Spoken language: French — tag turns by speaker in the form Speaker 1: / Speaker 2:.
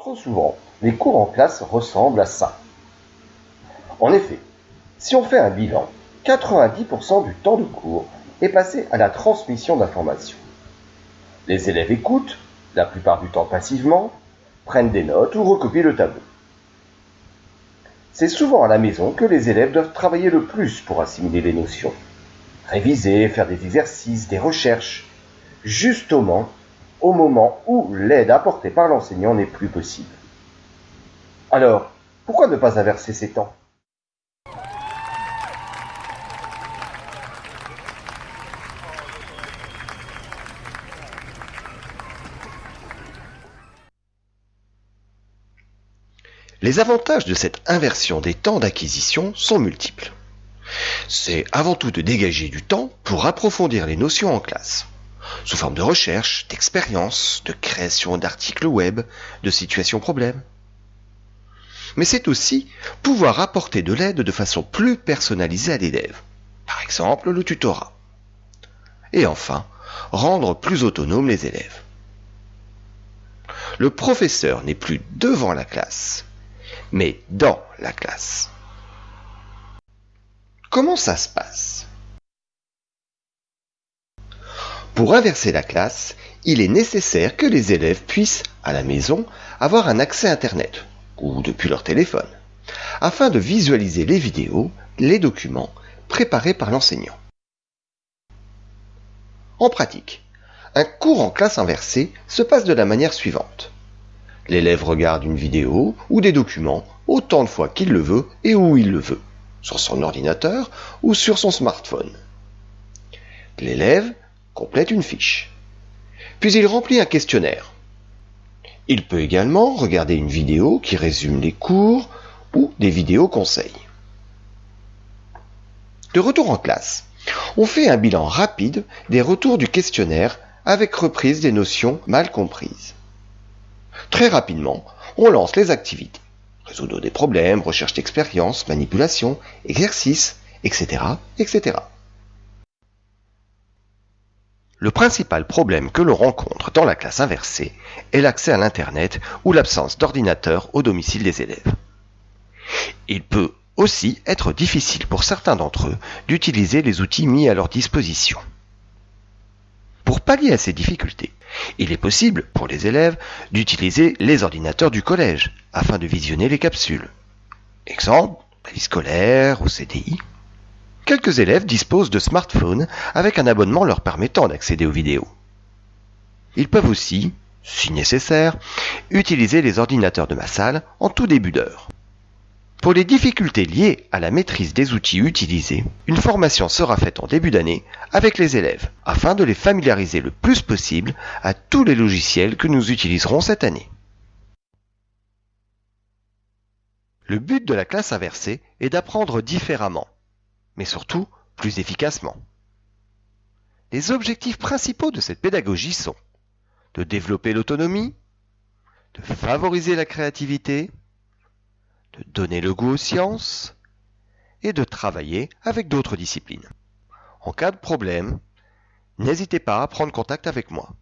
Speaker 1: Trop souvent, les cours en classe ressemblent à ça. En effet, si on fait un bilan, 90% du temps de cours est passé à la transmission d'informations. Les élèves écoutent, la plupart du temps passivement, prennent des notes ou recopient le tableau. C'est souvent à la maison que les élèves doivent travailler le plus pour assimiler les notions. Réviser, faire des exercices, des recherches, justement au moment où l'aide apportée par l'enseignant n'est plus possible. Alors, pourquoi ne pas inverser ces temps?
Speaker 2: Les avantages de cette inversion des temps d'acquisition sont multiples. C'est avant tout de dégager du temps pour approfondir les notions en classe sous forme de recherche, d'expérience, de création d'articles web, de situations problèmes. Mais c'est aussi pouvoir apporter de l'aide de façon plus personnalisée à l'élève, par exemple le tutorat. Et enfin, rendre plus autonomes les élèves. Le professeur n'est plus devant la classe, mais dans la classe. Comment ça se passe? Pour inverser la classe, il est nécessaire que les élèves puissent, à la maison, avoir un accès Internet, ou depuis leur téléphone, afin de visualiser les vidéos, les documents préparés par l'enseignant. En pratique, un cours en classe inversée se passe de la manière suivante. L'élève regarde une vidéo ou des documents autant de fois qu'il le veut et où il le veut, sur son ordinateur ou sur son smartphone. L'élève complète une fiche. Puis il remplit un questionnaire. Il peut également regarder une vidéo qui résume les cours ou des vidéos conseils. De retour en classe, on fait un bilan rapide des retours du questionnaire avec reprise des notions mal comprises. Très rapidement, on lance les activités. Résoudre des problèmes, recherche d'expérience, manipulation, exercice, etc., etc. Le principal problème que l'on rencontre dans la classe inversée est l'accès à l'Internet ou l'absence d'ordinateur au domicile des élèves. Il peut aussi être difficile pour certains d'entre eux d'utiliser les outils mis à leur disposition. Pour pallier à ces difficultés, il est possible pour les élèves d'utiliser les ordinateurs du collège afin de visionner les capsules. Exemple, la vie scolaire ou CDI. Quelques élèves disposent de smartphones avec un abonnement leur permettant d'accéder aux vidéos. Ils peuvent aussi, si nécessaire, utiliser les ordinateurs de ma salle en tout début d'heure. Pour les difficultés liées à la maîtrise des outils utilisés, une formation sera faite en début d'année avec les élèves afin de les familiariser le plus possible à tous les logiciels que nous utiliserons cette année. Le but de la classe inversée est d'apprendre différemment mais surtout plus efficacement. Les objectifs principaux de cette pédagogie sont de développer l'autonomie, de favoriser la créativité, de donner le goût aux sciences et de travailler avec d'autres disciplines. En cas de problème, n'hésitez pas à prendre contact avec moi.